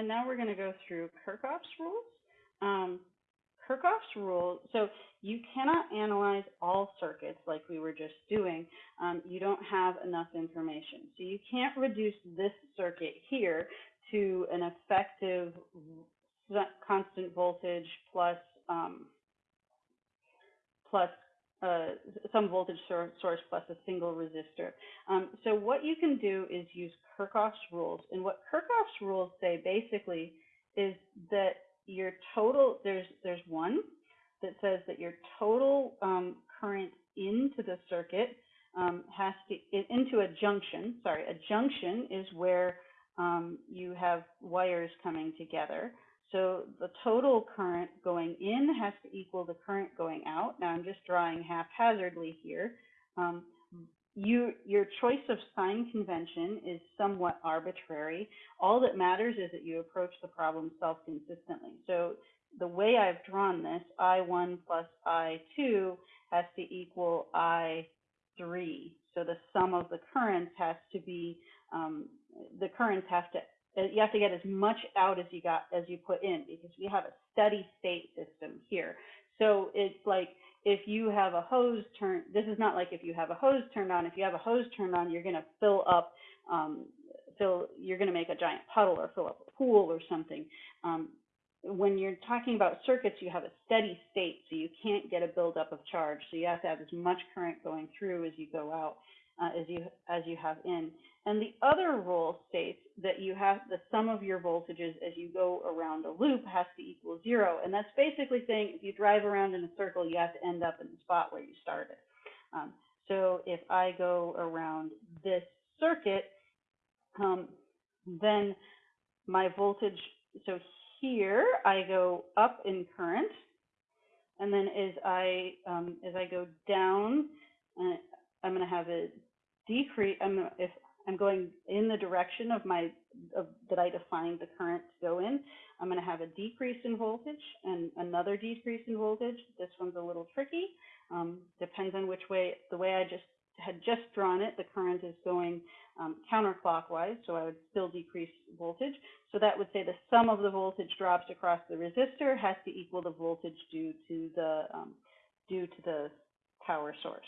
and now we're going to go through Kirchhoff's rules. Um, Kirchhoff's rule, so you cannot analyze all circuits like we were just doing. Um, you don't have enough information. So you can't reduce this circuit here to an effective constant voltage plus um, plus uh, some voltage source plus a single resistor. Um, so what you can do is use Kirchhoff's rules. And what Kirchhoff's rules say basically is that your total, there's, there's one that says that your total um, current into the circuit um, has to, into a junction, sorry, a junction is where um, you have wires coming together. So the total current going in has to equal the current going out. Now I'm just drawing haphazardly here. Um, you, your choice of sign convention is somewhat arbitrary. All that matters is that you approach the problem self-consistently. So the way I've drawn this, I1 plus I2 has to equal I3. So the sum of the currents has to be, um, the currents have to, you have to get as much out as you got, as you put in, because we have a steady state system here. So it's like, if you have a hose turned, this is not like if you have a hose turned on. If you have a hose turned on, you're going to fill up, um, fill, you're going to make a giant puddle or fill up a pool or something. Um, when you're talking about circuits, you have a steady state, so you can't get a buildup of charge. So you have to have as much current going through as you go out, uh, as you as you have in. And the other rule states that you have the sum of your voltages as you go around a loop has to equal zero. And that's basically saying if you drive around in a circle, you have to end up in the spot where you started. Um, so if I go around this circuit, um, then my voltage, so here I go up in current, and then as I um, as I go down, uh, I'm going to have a decrease. I'm if I'm going in the direction of my of, that I defined the current to go in. I'm going to have a decrease in voltage and another decrease in voltage. This one's a little tricky. Um, depends on which way the way I just had just drawn it. The current is going um, counterclockwise, so I would still decrease voltage. So that would say the sum of the voltage drops across the resistor has to equal the voltage due to the um, due to the power source.